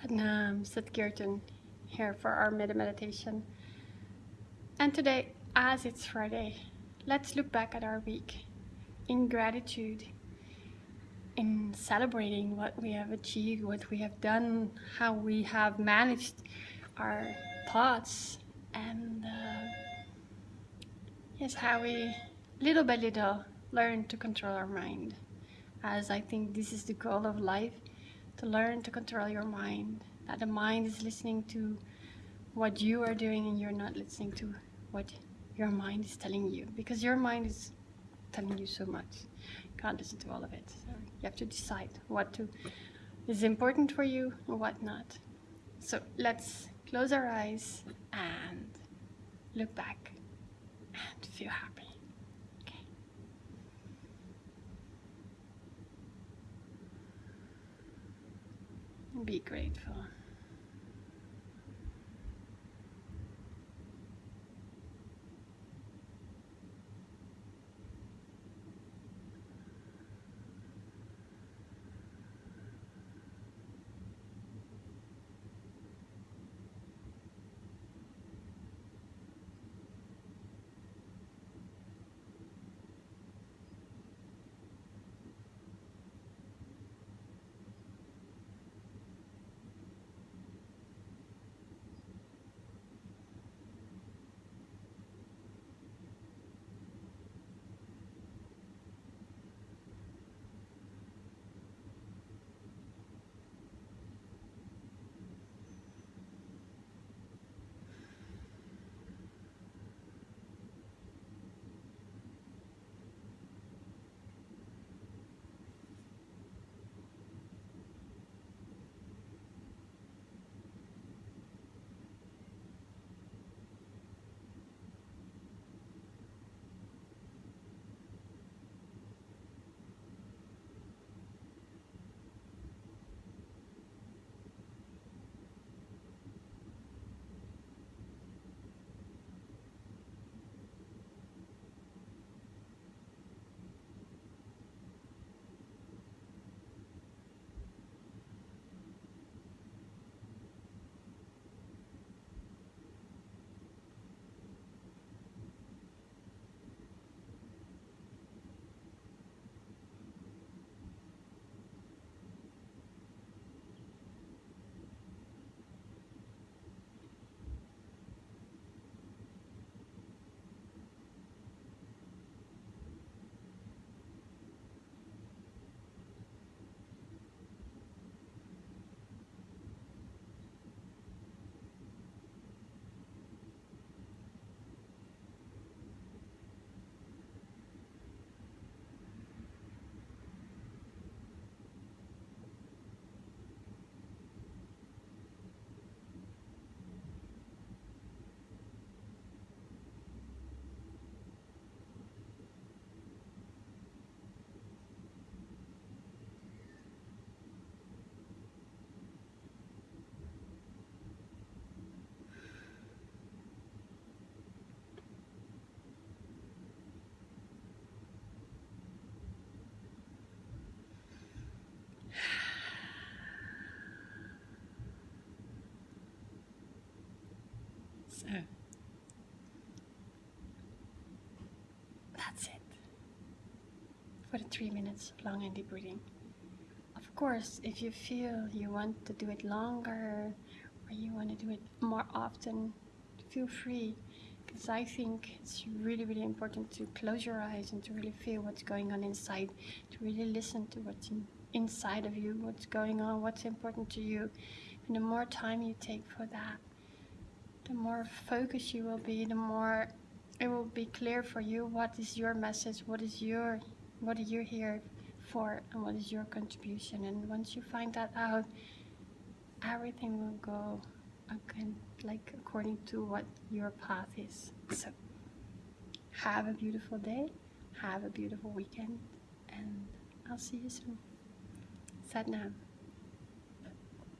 Satnam Satkirtan here for our metta meditation. And today, as it's Friday, let's look back at our week in gratitude, in celebrating what we have achieved, what we have done, how we have managed our thoughts, and uh, yes, how we little by little learn to control our mind. As I think this is the goal of life to learn to control your mind. That the mind is listening to what you are doing and you're not listening to what your mind is telling you. Because your mind is telling you so much. You can't listen to all of it. So you have to decide what to is important for you and what not. So let's close our eyes and look back and feel happy. Be grateful. So that's it for the three minutes of long and deep breathing. Of course, if you feel you want to do it longer or you want to do it more often, feel free because I think it's really, really important to close your eyes and to really feel what's going on inside, to really listen to what's in, inside of you, what's going on, what's important to you. And the more time you take for that, the more focused you will be, the more it will be clear for you what is your message, what is your, what are you here for, and what is your contribution. And once you find that out, everything will go again, like according to what your path is. So, have a beautiful day, have a beautiful weekend, and I'll see you soon. Satnam.